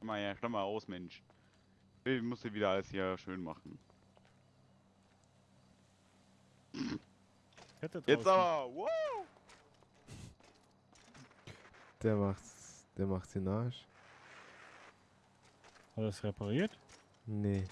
Komm mal her, komm mal aus, Mensch. Ich muss dir wieder alles hier schön machen. Jetzt aber, wow! Der macht's. Der macht's den Arsch. Hat er es repariert? Nee.